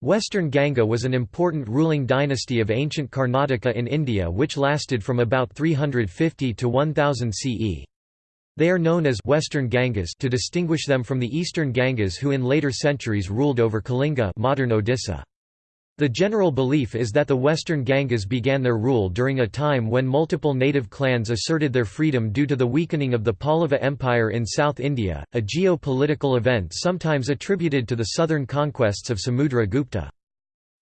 Western Ganga was an important ruling dynasty of ancient Karnataka in India which lasted from about 350 to 1000 CE. They are known as Western Gangas to distinguish them from the Eastern Gangas who in later centuries ruled over Kalinga modern Odisha. The general belief is that the Western Gangas began their rule during a time when multiple native clans asserted their freedom due to the weakening of the Pallava Empire in South India, a geo-political event sometimes attributed to the southern conquests of Samudra Gupta.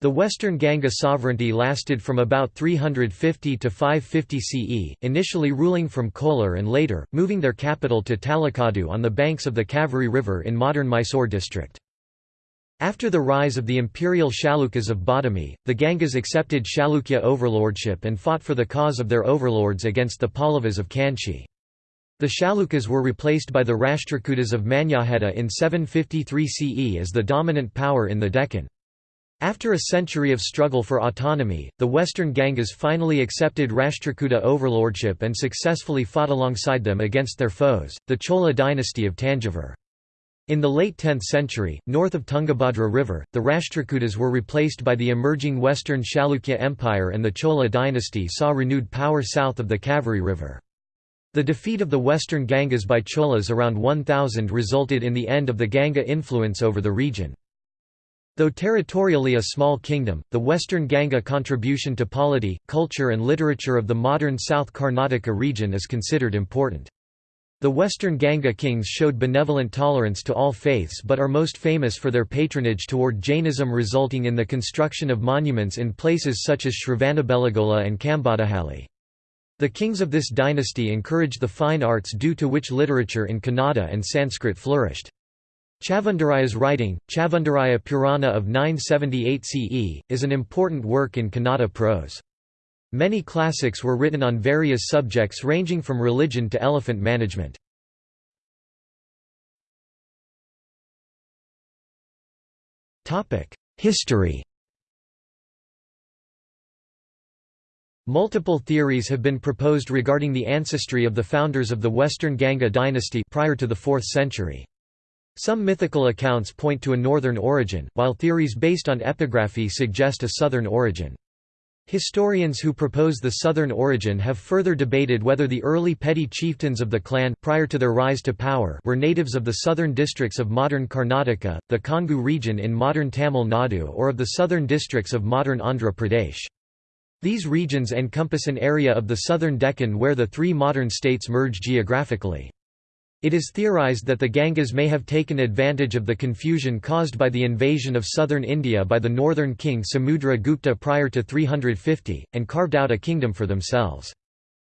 The Western Ganga sovereignty lasted from about 350 to 550 CE, initially ruling from Kolar and later, moving their capital to Talakadu on the banks of the Kaveri River in modern Mysore district. After the rise of the imperial Chalukyas of Badami, the Gangas accepted Chalukya overlordship and fought for the cause of their overlords against the Pallavas of Kanchi. The Chalukyas were replaced by the Rashtrakutas of Manyakheta in 753 CE as the dominant power in the Deccan. After a century of struggle for autonomy, the Western Gangas finally accepted Rashtrakuta overlordship and successfully fought alongside them against their foes, the Chola dynasty of Tanjavur. In the late 10th century, north of Tungabhadra River, the Rashtrakutas were replaced by the emerging Western Chalukya Empire and the Chola dynasty saw renewed power south of the Kaveri River. The defeat of the Western Gangas by Cholas around 1000 resulted in the end of the Ganga influence over the region. Though territorially a small kingdom, the Western Ganga contribution to polity, culture and literature of the modern South Karnataka region is considered important. The Western Ganga kings showed benevolent tolerance to all faiths but are most famous for their patronage toward Jainism resulting in the construction of monuments in places such as Shravanabelagola and Kambadahalli. The kings of this dynasty encouraged the fine arts due to which literature in Kannada and Sanskrit flourished. Chavundaraya's writing, Chavundaraya Purana of 978 CE, is an important work in Kannada prose. Many classics were written on various subjects ranging from religion to elephant management. History Multiple theories have been proposed regarding the ancestry of the founders of the Western Ganga dynasty prior to the 4th century. Some mythical accounts point to a northern origin, while theories based on epigraphy suggest a southern origin. Historians who propose the southern origin have further debated whether the early petty chieftains of the clan prior to their rise to power were natives of the southern districts of modern Karnataka, the Kongu region in modern Tamil Nadu or of the southern districts of modern Andhra Pradesh. These regions encompass an area of the southern Deccan where the three modern states merge geographically. It is theorized that the Gangas may have taken advantage of the confusion caused by the invasion of southern India by the northern king Samudra Gupta prior to 350, and carved out a kingdom for themselves.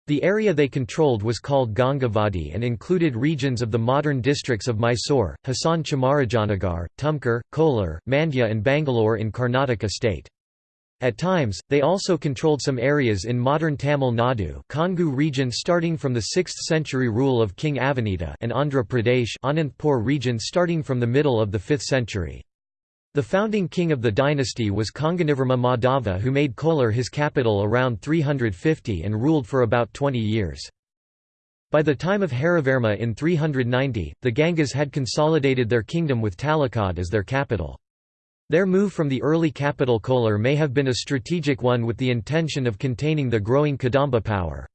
The area they controlled was called Gangavadi and included regions of the modern districts of Mysore, Hassan Chamarajanagar, Tumkur, Kolar, Mandya and Bangalore in Karnataka state. At times, they also controlled some areas in modern Tamil Nadu Kongu region starting from the 6th century rule of King Avanita and Andhra Pradesh Anantapur region starting from the middle of the 5th century. The founding king of the dynasty was Konganavarma Madhava who made Kolar his capital around 350 and ruled for about 20 years. By the time of Harivarma in 390, the Gangas had consolidated their kingdom with Talakad as their capital. Their move from the early capital Kolar may have been a strategic one with the intention of containing the growing Kadamba power.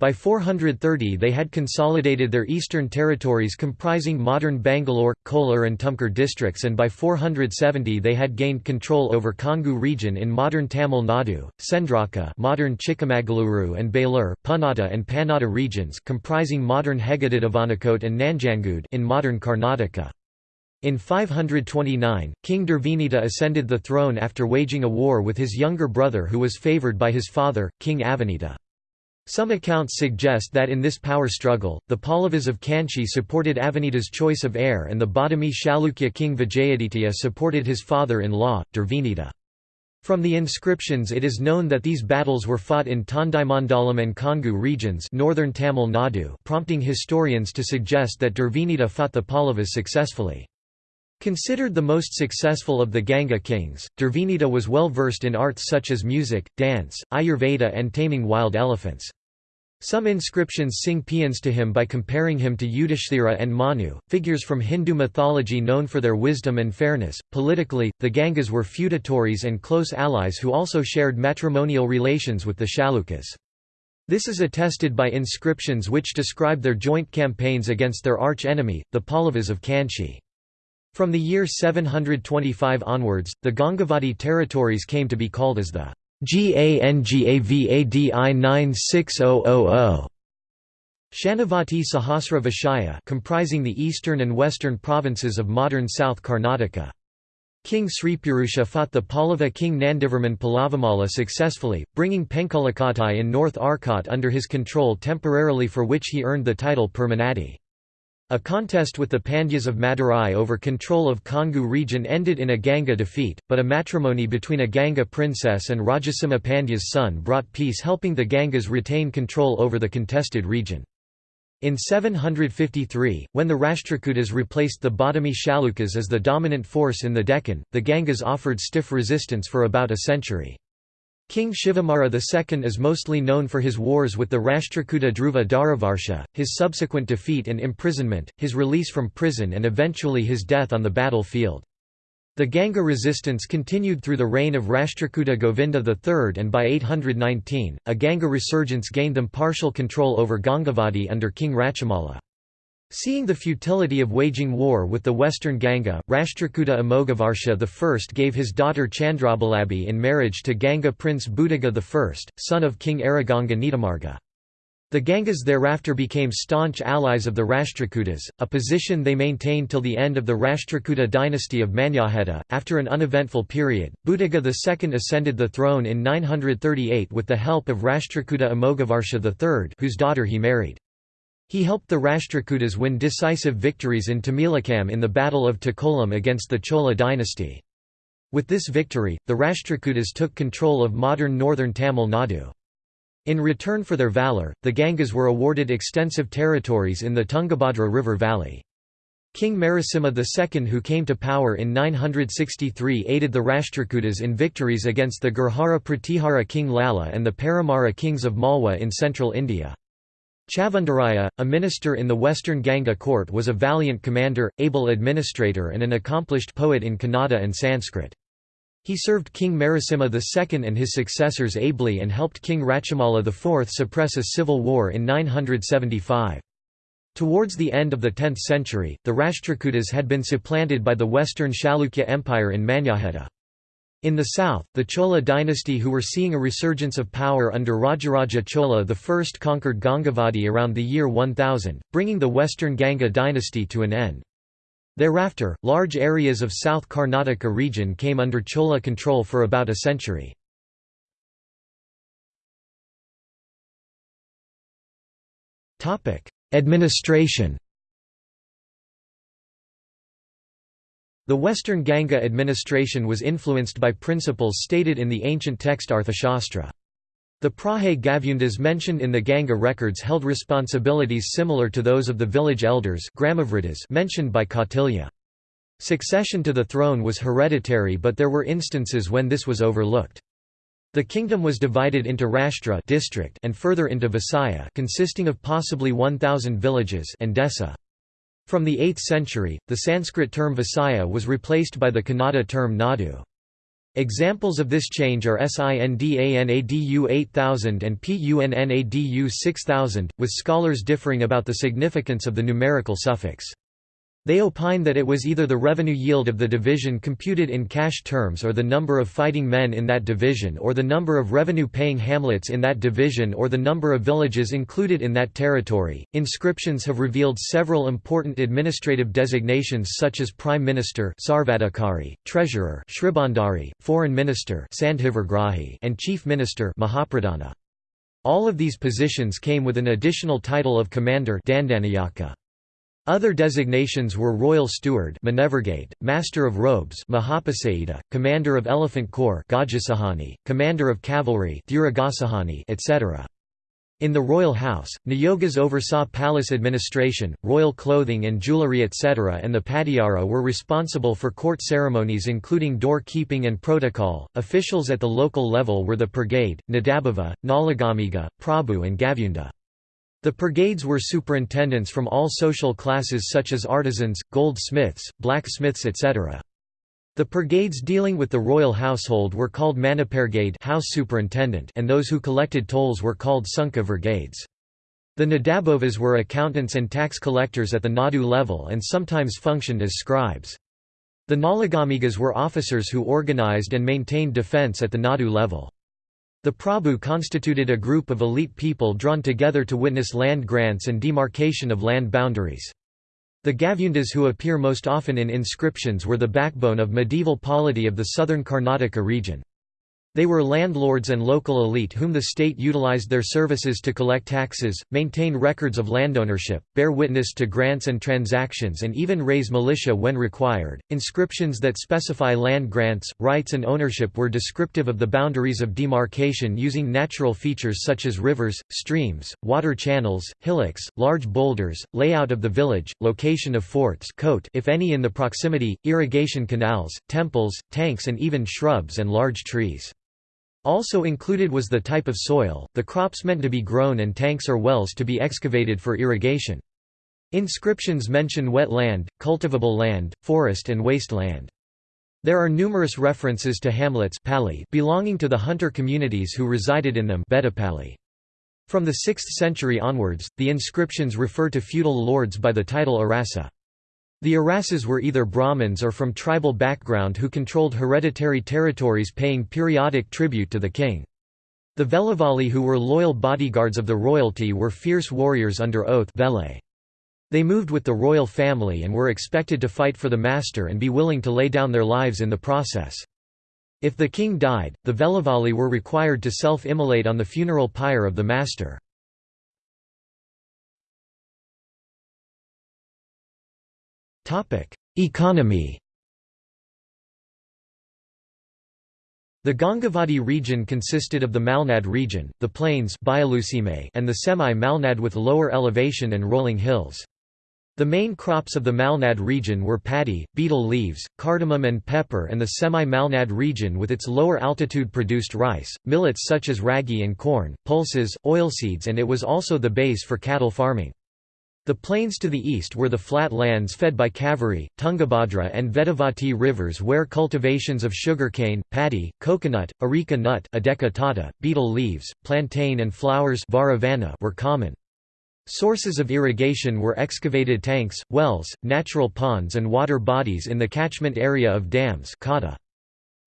By 430 they had consolidated their eastern territories comprising modern Bangalore, Kolar and Tumkur districts and by 470 they had gained control over Kongu region in modern Tamil Nadu, Sendraka modern Chikmagaluru and Belur, Punata and Pannada regions comprising modern Heggadadavanakote and Nanjangud in modern Karnataka. In 529, King Durvinita ascended the throne after waging a war with his younger brother who was favoured by his father, King Avanita. Some accounts suggest that in this power struggle, the Pallavas of Kanchi supported Avanita's choice of heir and the Badami Chalukya king Vijayaditya supported his father-in-law, Durvinita. From the inscriptions it is known that these battles were fought in Tondaimandalam and Kongu regions northern Tamil Nadu prompting historians to suggest that Durvinita fought the Pallavas successfully. Considered the most successful of the Ganga kings, Durvinita was well versed in arts such as music, dance, Ayurveda and taming wild elephants. Some inscriptions sing paeans to him by comparing him to Yudhishthira and Manu, figures from Hindu mythology known for their wisdom and fairness. Politically, the Gangas were feudatories and close allies who also shared matrimonial relations with the Chalukyas. This is attested by inscriptions which describe their joint campaigns against their arch-enemy, the Pallavas of Kanchi. From the year 725 onwards, the Gangavadi territories came to be called as the GANGAVADI 96000 Shanavati Sahasra Vishaya comprising the eastern and western provinces of modern South Karnataka. King Sripurusha fought the Pallava king Nandivarman Pallavamalla successfully, bringing Penkalakottai in North Arcot under his control temporarily for which he earned the title Permanadi. A contest with the Pandyas of Madurai over control of Kongu region ended in a Ganga defeat, but a matrimony between a Ganga princess and Rajasimha Pandya's son brought peace helping the Gangas retain control over the contested region. In 753, when the Rashtrakutas replaced the Badami Chalukyas as the dominant force in the Deccan, the Gangas offered stiff resistance for about a century. King Shivamara II is mostly known for his wars with the Rashtrakuta Dhruva Dharavarsha, his subsequent defeat and imprisonment, his release from prison and eventually his death on the battlefield. The Ganga resistance continued through the reign of Rashtrakuta Govinda III and by 819, a Ganga resurgence gained them partial control over Gangavadi under King Rachimala. Seeing the futility of waging war with the western Ganga, Rashtrakuta Amoghavarsha I gave his daughter Chandrabalabi in marriage to Ganga prince Buddhiga I, son of King Araganga Nitamarga. The Gangas thereafter became staunch allies of the Rashtrakutas, a position they maintained till the end of the Rashtrakuta dynasty of Manyakheta. After an uneventful period, Buddhiga II ascended the throne in 938 with the help of Rashtrakuta Amoghavarsha III, whose daughter he married. He helped the Rashtrakutas win decisive victories in Tamilakam in the Battle of Takkolam against the Chola dynasty. With this victory, the Rashtrakutas took control of modern northern Tamil Nadu. In return for their valour, the Gangas were awarded extensive territories in the Tungabhadra River valley. King Narasimha II who came to power in 963 aided the Rashtrakutas in victories against the Gurjara Pratihara king Lala and the Paramara kings of Malwa in central India. Chavundaraya, a minister in the western Ganga court was a valiant commander, able administrator and an accomplished poet in Kannada and Sanskrit. He served King Narasimha II and his successors ably and helped King Rachimala IV suppress a civil war in 975. Towards the end of the 10th century, the Rashtrakutas had been supplanted by the western Chalukya Empire in Manyakheta. In the south, the Chola dynasty who were seeing a resurgence of power under Rajaraja Chola I conquered Gangavadi around the year 1000, bringing the western Ganga dynasty to an end. Thereafter, large areas of South Karnataka region came under Chola control for about a century. Administration The Western Ganga administration was influenced by principles stated in the ancient text Arthashastra. The Prahe Gavyundas mentioned in the Ganga records held responsibilities similar to those of the village elders mentioned by Kautilya. Succession to the throne was hereditary but there were instances when this was overlooked. The kingdom was divided into Rashtra district and further into Vishaya consisting of possibly 1,000 villages and Desa. From the 8th century, the Sanskrit term Vishaya was replaced by the Kannada term Nadu. Examples of this change are SINDANADU 8000 and PUNNADU 6000, with scholars differing about the significance of the numerical suffix. They opine that it was either the revenue yield of the division computed in cash terms or the number of fighting men in that division or the number of revenue-paying hamlets in that division or the number of villages included in that territory. Inscriptions have revealed several important administrative designations such as Prime Minister Sarvadhikari, Treasurer Shribandari, Foreign Minister and Chief Minister Mahapradhana. All of these positions came with an additional title of Commander Dandanayaka. Other designations were Royal Steward Master of Robes Commander of Elephant Corps Commander of Cavalry etc. In the royal house, Niyogas oversaw palace administration, royal clothing and jewelry etc. and the Padiyara were responsible for court ceremonies including door-keeping and protocol. Officials at the local level were the Brigade, Nadabhava, Nalagamiga, Prabhu and Gavyunda. The purgades were superintendents from all social classes such as artisans, goldsmiths, blacksmiths etc. The purgades dealing with the royal household were called Manipurgade house superintendent and those who collected tolls were called Sunka Vergades. The Nadabovas were accountants and tax collectors at the Nadu level and sometimes functioned as scribes. The Nalagamigas were officers who organized and maintained defense at the Nadu level. The Prabhu constituted a group of elite people drawn together to witness land grants and demarcation of land boundaries. The Gavundas who appear most often in inscriptions were the backbone of medieval polity of the southern Karnataka region. They were landlords and local elite whom the state utilized their services to collect taxes, maintain records of landownership, bear witness to grants and transactions, and even raise militia when required. Inscriptions that specify land grants, rights, and ownership were descriptive of the boundaries of demarcation using natural features such as rivers, streams, water channels, hillocks, large boulders, layout of the village, location of forts coat if any in the proximity, irrigation canals, temples, tanks, and even shrubs and large trees. Also included was the type of soil, the crops meant to be grown and tanks or wells to be excavated for irrigation. Inscriptions mention wet land, cultivable land, forest and waste land. There are numerous references to hamlets belonging to the hunter communities who resided in them From the 6th century onwards, the inscriptions refer to feudal lords by the title Arasa. The Arasas were either Brahmins or from tribal background who controlled hereditary territories paying periodic tribute to the king. The Velavali who were loyal bodyguards of the royalty were fierce warriors under oath They moved with the royal family and were expected to fight for the master and be willing to lay down their lives in the process. If the king died, the Velavali were required to self-immolate on the funeral pyre of the master. Economy The Gangavadi region consisted of the Malnad region, the plains and the semi-Malnad with lower elevation and rolling hills. The main crops of the Malnad region were paddy, betel leaves, cardamom and pepper and the semi-Malnad region with its lower altitude produced rice, millets such as ragi and corn, pulses, oilseeds and it was also the base for cattle farming. The plains to the east were the flat lands fed by Kaveri, Tungabhadra and Vedavati rivers where cultivations of sugarcane, paddy, coconut, areca nut tata, betel leaves, plantain and flowers were common. Sources of irrigation were excavated tanks, wells, natural ponds and water bodies in the catchment area of dams kata.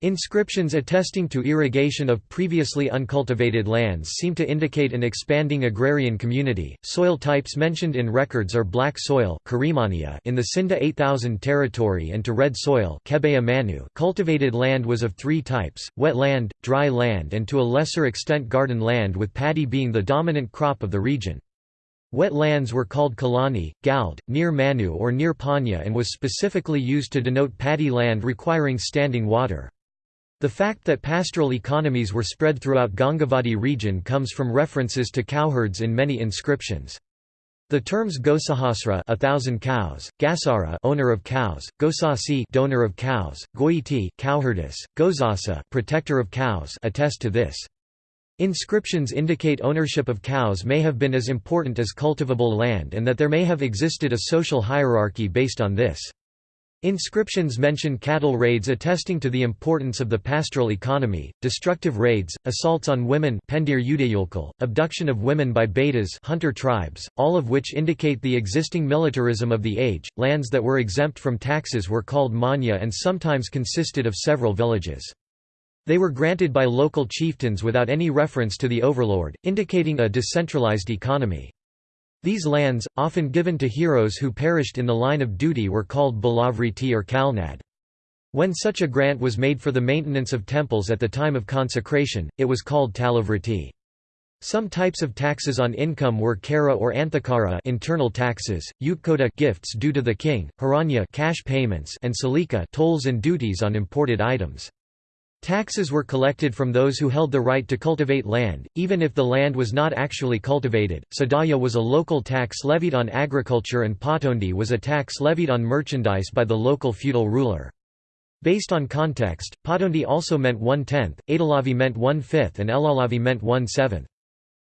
Inscriptions attesting to irrigation of previously uncultivated lands seem to indicate an expanding agrarian community. Soil types mentioned in records are black soil in the Sinda 8000 territory and to red soil Cultivated land was of three types, wet land, dry land and to a lesser extent garden land with paddy being the dominant crop of the region. Wet lands were called Kalani, Gald, near Manu or near Panya and was specifically used to denote paddy land requiring standing water. The fact that pastoral economies were spread throughout Gangavadi region comes from references to cowherds in many inscriptions. The terms Gosahasra a thousand cows, Gasara owner of cows, Gosasi donor of cows, Goiti cowherdess, Gozasa protector of cows attest to this. Inscriptions indicate ownership of cows may have been as important as cultivable land and that there may have existed a social hierarchy based on this. Inscriptions mention cattle raids attesting to the importance of the pastoral economy, destructive raids, assaults on women abduction of women by betas hunter tribes, all of which indicate the existing militarism of the age. Lands that were exempt from taxes were called manya and sometimes consisted of several villages. They were granted by local chieftains without any reference to the overlord, indicating a decentralized economy. These lands, often given to heroes who perished in the line of duty were called Balavriti or Kalnad. When such a grant was made for the maintenance of temples at the time of consecration, it was called Talavriti. Some types of taxes on income were kara or anthakara internal taxes, utkota gifts due to the king, haranya cash payments and salika tolls and duties on imported items. Taxes were collected from those who held the right to cultivate land, even if the land was not actually cultivated. Sadaya was a local tax levied on agriculture and Patondi was a tax levied on merchandise by the local feudal ruler. Based on context, Patondi also meant one-tenth, Adalavi meant one-fifth and Elalavi meant one-seventh.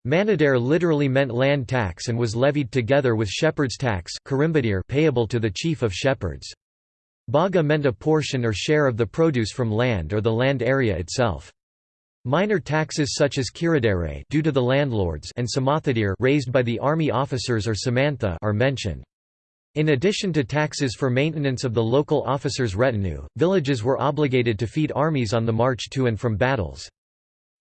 Manadare literally meant land tax and was levied together with shepherd's tax payable to the chief of shepherds. Baga meant a portion or share of the produce from land or the land area itself. Minor taxes such as kiradere due to the landlords and samathadir raised by the army officers or samantha are mentioned. In addition to taxes for maintenance of the local officers' retinue, villages were obligated to feed armies on the march to and from battles.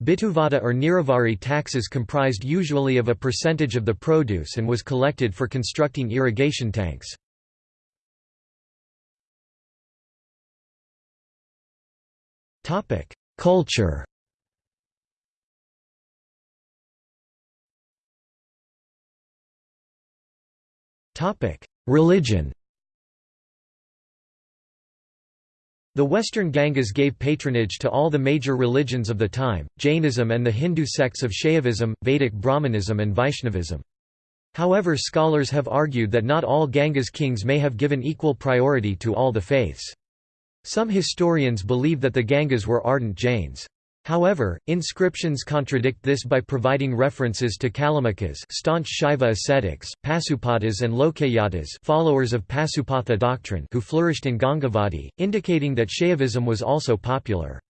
Bituvada or Niravari taxes comprised usually of a percentage of the produce and was collected for constructing irrigation tanks. Culture Topic: Religion The western Gangas gave patronage to all the major religions of the time, Jainism and the Hindu sects of Shaivism, Vedic Brahmanism and Vaishnavism. However scholars have argued that not all Ganga's kings may have given equal priority to all the faiths. Some historians believe that the Gangas were ardent Jains. However, inscriptions contradict this by providing references to Kalamukhas staunch Shaiva ascetics, Pasupatas and Lokayatas followers of Pasupatha doctrine who flourished in Gangavadi, indicating that Shaivism was also popular.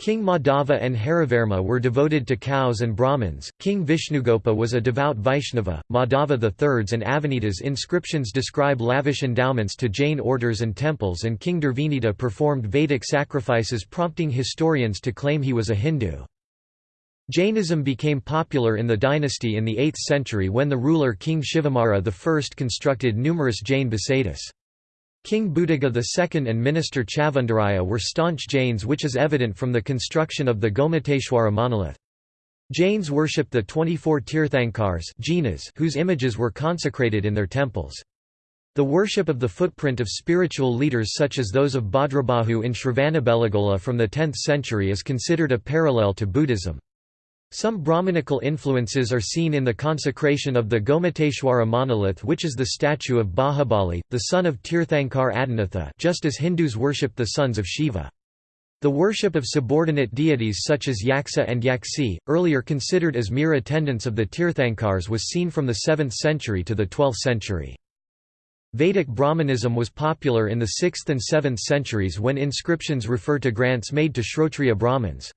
King Madhava and Harivarma were devoted to cows and Brahmins, King Vishnugopa was a devout Vaishnava, Madhava III's and Avanita's inscriptions describe lavish endowments to Jain orders and temples and King Durvinita performed Vedic sacrifices prompting historians to claim he was a Hindu. Jainism became popular in the dynasty in the 8th century when the ruler King Shivamara I constructed numerous Jain basadis. King Buddhagha II and minister Chavundaraya were staunch Jains which is evident from the construction of the Gomateshwara monolith. Jains worshipped the 24 Tirthankars whose images were consecrated in their temples. The worship of the footprint of spiritual leaders such as those of Bhadrabahu in Shravanabelagola from the 10th century is considered a parallel to Buddhism. Some Brahmanical influences are seen in the consecration of the Gomateshwara monolith which is the statue of Bahubali, the son of Tirthankar Adinatha just as Hindus worship the sons of Shiva. The worship of subordinate deities such as Yaksa and Yaksi, earlier considered as mere attendants of the Tirthankars was seen from the 7th century to the 12th century. Vedic Brahmanism was popular in the 6th and 7th centuries when inscriptions refer to grants made to Shrotriya Brahmins.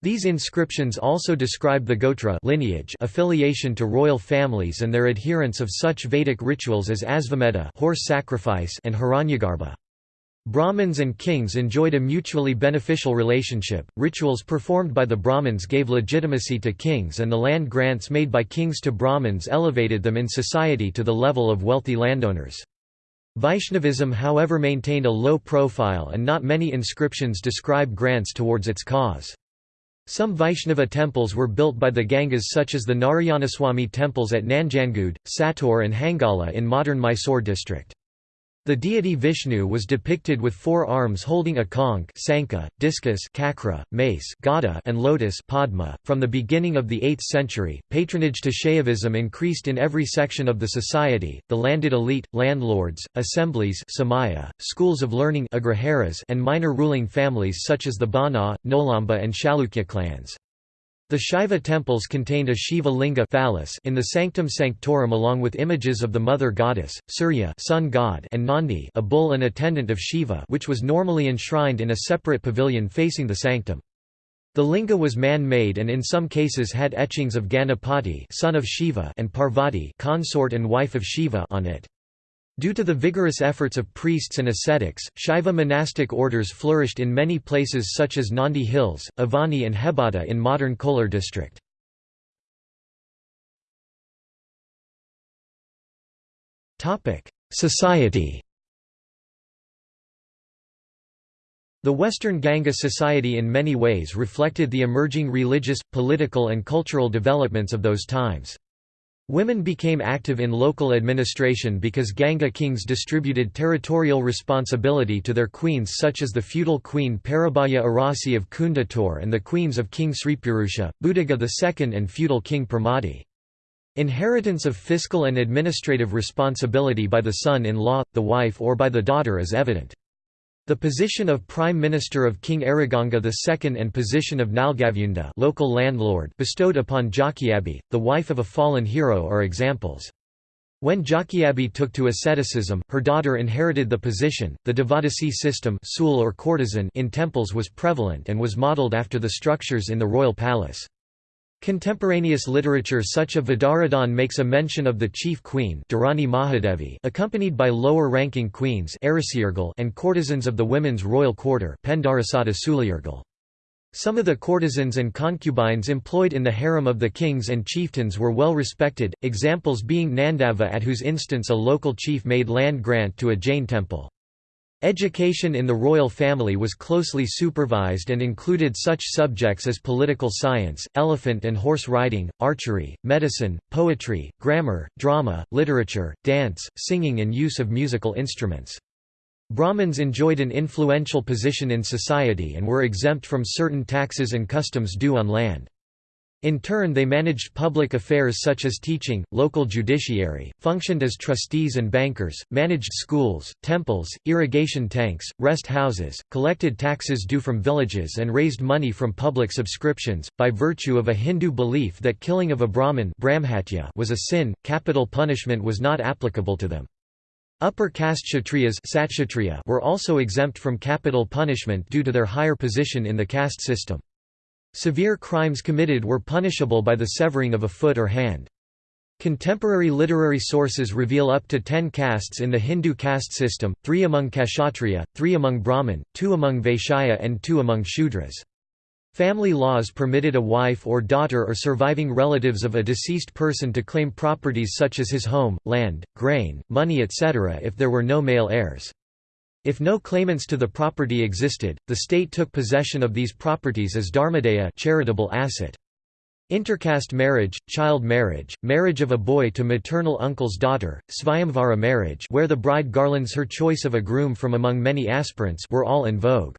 These inscriptions also describe the Gotra lineage affiliation to royal families and their adherence of such Vedic rituals as Asvamedha horse sacrifice and Hiranyagarbha. Brahmins and kings enjoyed a mutually beneficial relationship. Rituals performed by the Brahmins gave legitimacy to kings, and the land grants made by kings to Brahmins elevated them in society to the level of wealthy landowners. Vaishnavism, however, maintained a low profile, and not many inscriptions describe grants towards its cause. Some Vaishnava temples were built by the Gangas such as the Narayanaswamy temples at Nanjangud, Sator and Hangala in modern Mysore district. The deity Vishnu was depicted with four arms holding a conch sankha, discus chakra, mace gada, and lotus padma. .From the beginning of the 8th century, patronage to Shaivism increased in every section of the society, the landed elite, landlords, assemblies samaya, schools of learning and minor ruling families such as the Bana, Nolamba and Chalukya clans. The Shaiva temples contained a Shiva linga phallus in the sanctum sanctorum along with images of the mother goddess, Surya sun god and Nandi a bull and attendant of Shiva which was normally enshrined in a separate pavilion facing the sanctum. The linga was man-made and in some cases had etchings of Ganapati son of Shiva and Parvati consort and wife of Shiva on it. Due to the vigorous efforts of priests and ascetics, Shaiva monastic orders flourished in many places such as Nandi Hills, Avani and Hebada in modern Kolar district. Society The Western Ganga society in many ways reflected the emerging religious, political and cultural developments of those times. Women became active in local administration because Ganga kings distributed territorial responsibility to their queens such as the feudal queen Parabhaya Arasi of Kundator and the queens of King Sripurusha, Buddhagha II and feudal king Pramati. Inheritance of fiscal and administrative responsibility by the son-in-law, the wife or by the daughter is evident. The position of Prime Minister of King Ariganga II and position of Nalgavyunda local landlord bestowed upon Jakyabi, the wife of a fallen hero are examples. When Jakyabi took to asceticism, her daughter inherited the position. The Devadasi system or courtesan in temples was prevalent and was modeled after the structures in the royal palace. Contemporaneous literature such as Vidaradhan makes a mention of the chief queen Mahadevi accompanied by lower-ranking queens and courtesans of the women's royal quarter Some of the courtesans and concubines employed in the harem of the kings and chieftains were well respected, examples being Nandava at whose instance a local chief made land grant to a Jain temple. Education in the royal family was closely supervised and included such subjects as political science, elephant and horse riding, archery, medicine, poetry, grammar, drama, literature, dance, singing and use of musical instruments. Brahmins enjoyed an influential position in society and were exempt from certain taxes and customs due on land. In turn they managed public affairs such as teaching, local judiciary, functioned as trustees and bankers, managed schools, temples, irrigation tanks, rest houses, collected taxes due from villages and raised money from public subscriptions. By virtue of a Hindu belief that killing of a Brahmin was a sin, capital punishment was not applicable to them. Upper caste Kshatriyas were also exempt from capital punishment due to their higher position in the caste system. Severe crimes committed were punishable by the severing of a foot or hand. Contemporary literary sources reveal up to ten castes in the Hindu caste system, three among Kshatriya, three among Brahmin, two among Vaishya and two among Shudras. Family laws permitted a wife or daughter or surviving relatives of a deceased person to claim properties such as his home, land, grain, money etc. if there were no male heirs. If no claimants to the property existed, the state took possession of these properties as dharmadaya charitable asset. Intercaste marriage, child marriage, marriage of a boy to maternal uncle's daughter, svayamvara marriage where the bride garlands her choice of a groom from among many aspirants were all in vogue.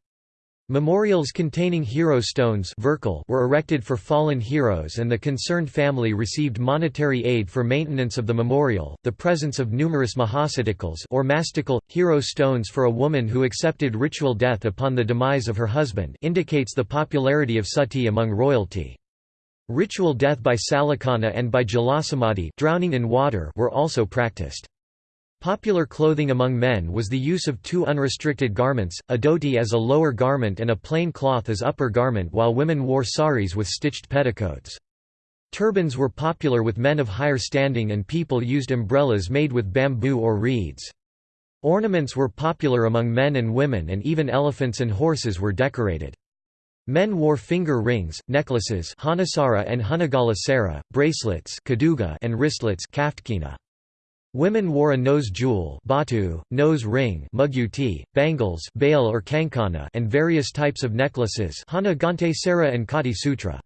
Memorials containing hero stones were erected for fallen heroes and the concerned family received monetary aid for maintenance of the memorial. The presence of numerous mahasatikals or mastical, hero stones for a woman who accepted ritual death upon the demise of her husband indicates the popularity of sati among royalty. Ritual death by salakana and by jalasamadhi drowning in water were also practiced. Popular clothing among men was the use of two unrestricted garments, a dhoti as a lower garment and a plain cloth as upper garment while women wore saris with stitched petticoats. Turbans were popular with men of higher standing and people used umbrellas made with bamboo or reeds. Ornaments were popular among men and women and even elephants and horses were decorated. Men wore finger rings, necklaces hanasara and hunagala bracelets and wristlets. Women wore a nose jewel batu, nose ring muguti, bangles bail or kankana and various types of necklaces hana gante sara and kati sutra.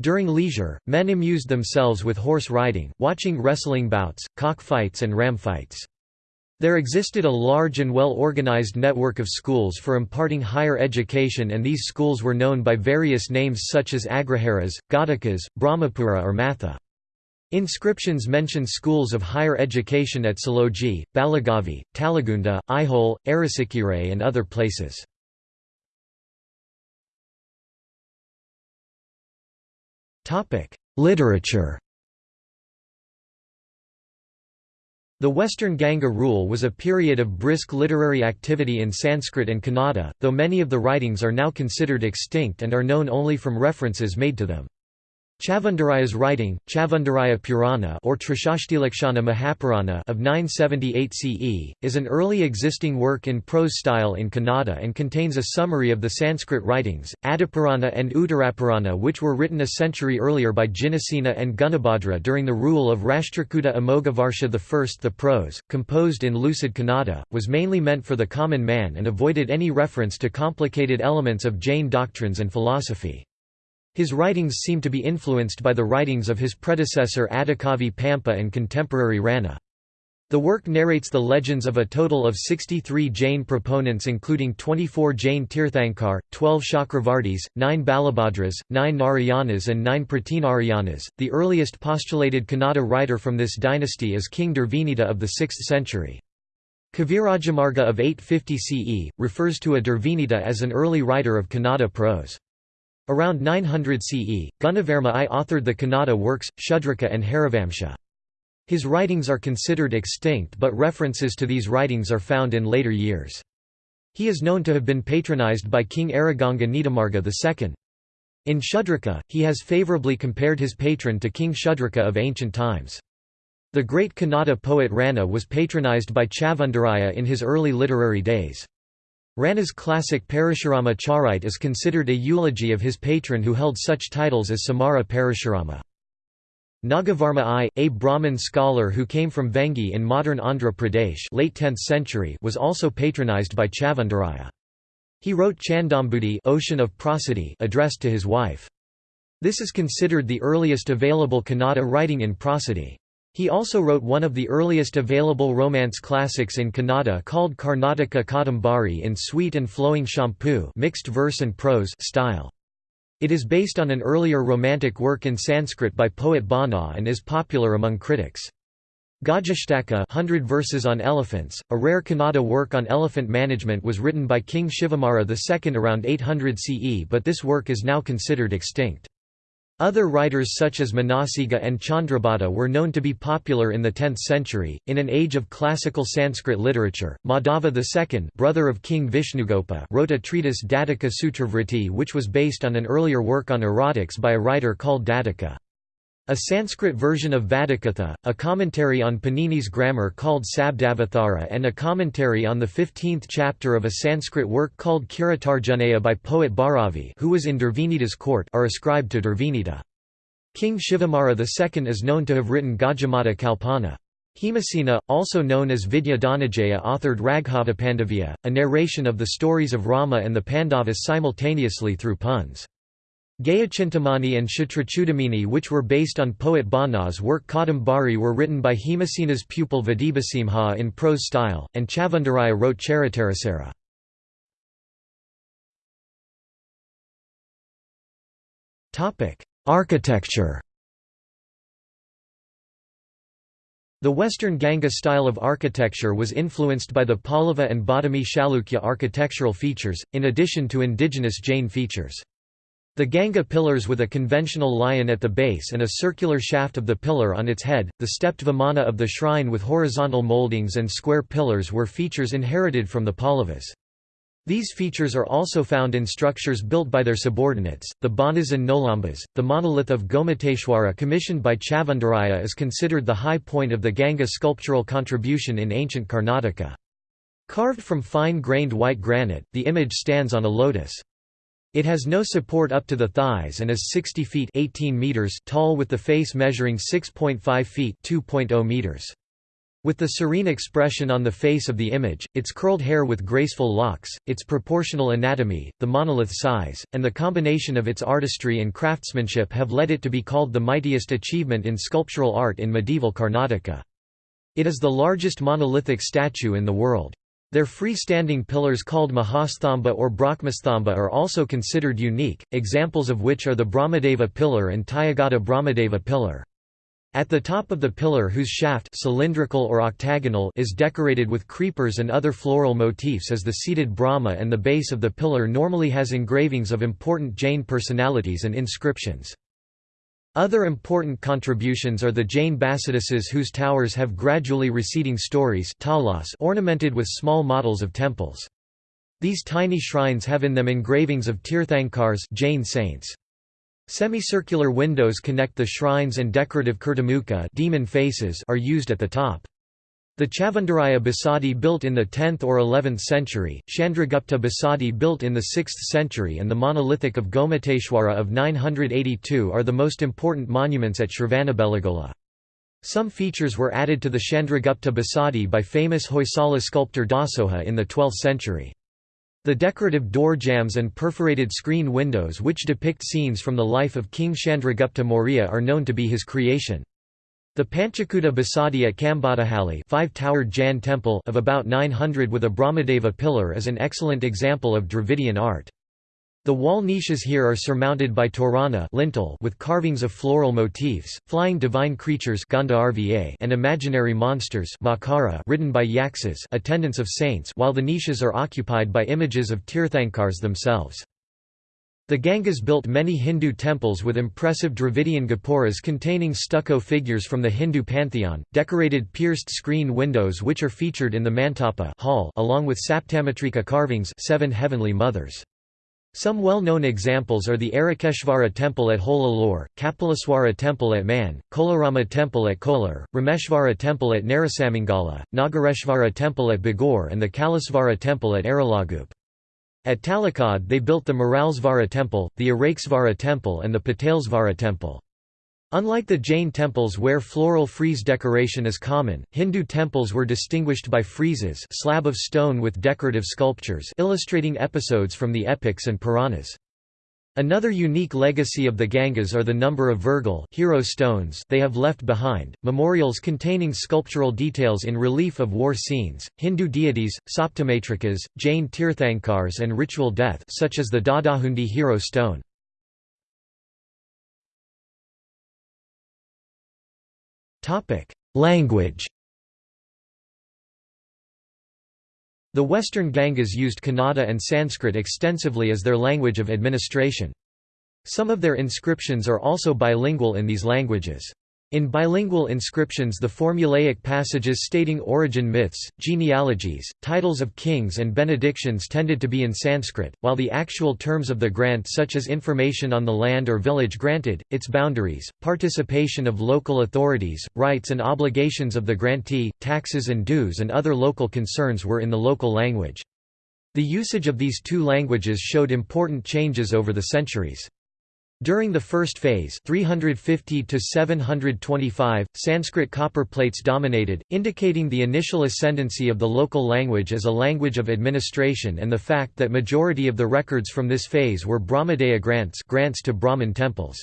During leisure, men amused themselves with horse riding, watching wrestling bouts, cockfights and ram fights. There existed a large and well-organized network of schools for imparting higher education and these schools were known by various names such as Agraharas, Ghatakas, Brahmapura or Matha. Inscriptions mention schools of higher education at Saloji, Balagavi, Talagunda, Aihole, Arasikere and other places. Literature The Western Ganga rule was a period of brisk literary activity in Sanskrit and Kannada, though many of the writings are now considered extinct and are known only from references made to them. Chavundaraya's writing, Chavundaraya Purana or Trishashtilakshana Mahapurana of 978 CE, is an early existing work in prose style in Kannada and contains a summary of the Sanskrit writings, Adipurana and Uttarapurana which were written a century earlier by Jinasena and Gunabhadra during the rule of Rashtrakuta Amoghavarsha I. The prose, composed in lucid Kannada, was mainly meant for the common man and avoided any reference to complicated elements of Jain doctrines and philosophy. His writings seem to be influenced by the writings of his predecessor Adikavi Pampa and contemporary Ranna. The work narrates the legends of a total of 63 Jain proponents including 24 Jain Tirthankar, 12 Chakravartis, 9 Balabhadras, 9 Narayanas and 9 Pratinarayanas. The earliest postulated Kannada writer from this dynasty is King Durvinita of the 6th century. Kavirajamarga of 850 CE, refers to a Durvinita as an early writer of Kannada prose. Around 900 CE, Gunavarma I authored the Kannada works, Shudraka and Harivamsa. His writings are considered extinct but references to these writings are found in later years. He is known to have been patronized by King Araganga Nitamarga II. In Shudraka, he has favorably compared his patron to King Shudraka of ancient times. The great Kannada poet Ranna was patronized by Chavundaraya in his early literary days. Ranna's classic Parashurama Charite is considered a eulogy of his patron who held such titles as Samara Parashurama. Nagavarma I, a Brahmin scholar who came from Vengi in modern Andhra Pradesh late 10th century was also patronized by Chavundaraya. He wrote Chandambudi Ocean of Prosody addressed to his wife. This is considered the earliest available Kannada writing in prosody. He also wrote one of the earliest available romance classics in Kannada called Karnataka Kadambari in sweet and flowing champu mixed verse and prose style. It is based on an earlier romantic work in Sanskrit by poet Bana and is popular among critics. Gajashtaka 100 verses on elephants, a rare Kannada work on elephant management was written by King Shivamara II around 800 CE but this work is now considered extinct. Other writers such as Manasiga and Chandrabhata were known to be popular in the 10th century. In an age of classical Sanskrit literature, Madhava II, brother of King Vishnugopa, wrote a treatise Datika Sutravriti which was based on an earlier work on erotics by a writer called Datika. A Sanskrit version of Vadakatha, a commentary on Panini's grammar called Sabdavathara and a commentary on the 15th chapter of a Sanskrit work called Kiratarjuniya by poet Bharavi who was in Durvinita's court are ascribed to Durvinita. King Shivamara II is known to have written Gajamata Kalpana. Hemasena, also known as Vidya Dhananjaya authored Raghava Pandavya, a narration of the stories of Rama and the Pandavas simultaneously through puns. Gadyachintamani and Kshatrachudamani which were based on poet Bana's work Kadambari were written by Hemasena's pupil Vadibhasimha in prose style, and Chavundaraya wrote Charitarasara. Architecture The Western Ganga style of architecture was influenced by the Pallava and Badami Chalukya architectural features, in addition to indigenous Jain features. The Ganga pillars with a conventional lion at the base and a circular shaft of the pillar on its head, the stepped vimana of the shrine with horizontal moldings and square pillars were features inherited from the Pallavas. These features are also found in structures built by their subordinates, the Banas and Nolambas. The monolith of Gomateshwara commissioned by Chavundaraya is considered the high point of the Ganga sculptural contribution in ancient Karnataka. Carved from fine-grained white granite, the image stands on a lotus. It has no support up to the thighs and is 60 feet 18 meters tall with the face measuring 6.5 feet 2.0 meters. With the serene expression on the face of the image, its curled hair with graceful locks, its proportional anatomy, the monolith size, and the combination of its artistry and craftsmanship have led it to be called the mightiest achievement in sculptural art in medieval Karnataka. It is the largest monolithic statue in the world. Their freestanding pillars called Mahasthamba or Brahmasthamba are also considered unique, examples of which are the Brahmadeva pillar and Tyagata Brahmadeva pillar. At the top of the pillar whose shaft cylindrical or octagonal is decorated with creepers and other floral motifs is the seated Brahma and the base of the pillar normally has engravings of important Jain personalities and inscriptions. Other important contributions are the Jain Basidises whose towers have gradually receding stories ornamented with small models of temples. These tiny shrines have in them engravings of Tirthankars Jain saints. Semicircular windows connect the shrines and decorative kirtamukha demon faces are used at the top. The Chavundaraya Basadi built in the 10th or 11th century, Chandragupta Basadi built in the 6th century and the monolithic of Gomateshwara of 982 are the most important monuments at Shravanabelagola. Some features were added to the Chandragupta Basadi by famous Hoysala sculptor Dasoha in the 12th century. The decorative door jambs and perforated screen windows which depict scenes from the life of King Chandragupta Maurya are known to be his creation. The Panchakuta Basadi at Kambadahalli five-towered Jain temple of about 900 with a Brahmadeva pillar is an excellent example of Dravidian art. The wall niches here are surmounted by torana lintel with carvings of floral motifs, flying divine creatures and imaginary monsters ridden by yaksas attendants of saints while the niches are occupied by images of Tirthankars themselves. The Gangas built many Hindu temples with impressive Dravidian gopuras containing stucco figures from the Hindu pantheon, decorated pierced screen windows which are featured in the Mantapa hall along with Saptamatrika carvings seven heavenly mothers. Some well-known examples are the Arikeshvara temple at Holalore, Kapilaswara temple at Man, Kolarama temple at Kolar, Rameshvara temple at Narasamangala, Nagareshvara temple at Bagor and the Kalasvara temple at Aralagup. At Talakad they built the Maralesvara temple, the Arakesvara temple and the Patalesvara temple. Unlike the Jain temples where floral frieze decoration is common, Hindu temples were distinguished by friezes slab of stone with decorative sculptures illustrating episodes from the epics and Puranas. Another unique legacy of the Gangas are the number of Virgal hero stones they have left behind, memorials containing sculptural details in relief of war scenes, Hindu deities, Saptamatrikas, Jain Tirthankars and ritual death such as the Doddahundi hero stone. Language The Western Gangas used Kannada and Sanskrit extensively as their language of administration. Some of their inscriptions are also bilingual in these languages. In bilingual inscriptions the formulaic passages stating origin myths, genealogies, titles of kings and benedictions tended to be in Sanskrit, while the actual terms of the grant such as information on the land or village granted, its boundaries, participation of local authorities, rights and obligations of the grantee, taxes and dues and other local concerns were in the local language. The usage of these two languages showed important changes over the centuries. During the first phase 350 to 725, Sanskrit copper plates dominated, indicating the initial ascendancy of the local language as a language of administration and the fact that majority of the records from this phase were Brahmadeya grants grants to Brahmin temples.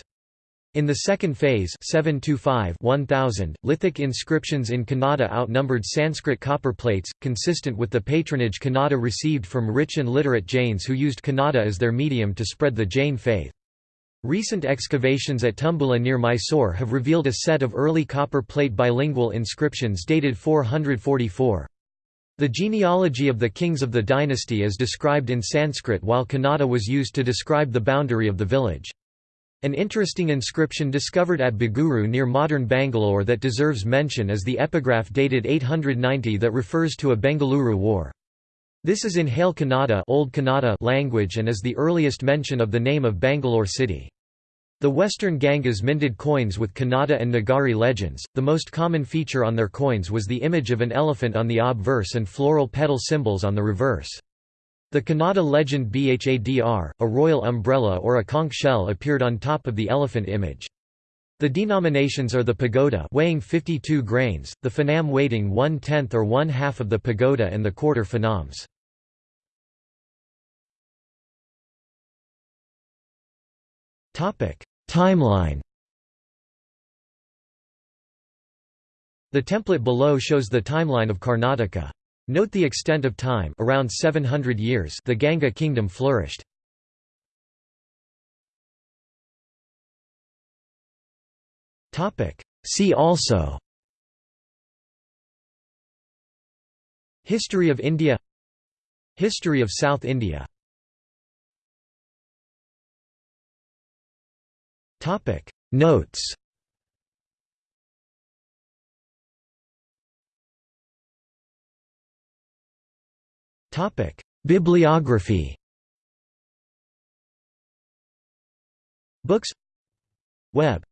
In the second phase 725-1000, lithic inscriptions in Kannada outnumbered Sanskrit copper plates, consistent with the patronage Kannada received from rich and literate Jains who used Kannada as their medium to spread the Jain faith. Recent excavations at Tumbula near Mysore have revealed a set of early copper plate bilingual inscriptions dated 444. The genealogy of the kings of the dynasty is described in Sanskrit while Kannada was used to describe the boundary of the village. An interesting inscription discovered at Baguru near modern Bangalore that deserves mention is the epigraph dated 890 that refers to a Bengaluru war. This is in Hale Kannada, Old Kannada language and is the earliest mention of the name of Bangalore city. The Western Gangas minted coins with Kannada and Nagari legends. The most common feature on their coins was the image of an elephant on the obverse and floral petal symbols on the reverse. The Kannada legend Bhadr, a royal umbrella or a conch shell appeared on top of the elephant image. The denominations are the pagoda weighing 52 grains, the phanam weighting one-tenth or one-half of the pagoda and the quarter phanams. Timeline. The template below shows the timeline of Karnataka. Note the extent of time around 700 years the Ganga kingdom flourished. See also History of India History of South India Topic. Notes. Topic. Bibliography. Books. Web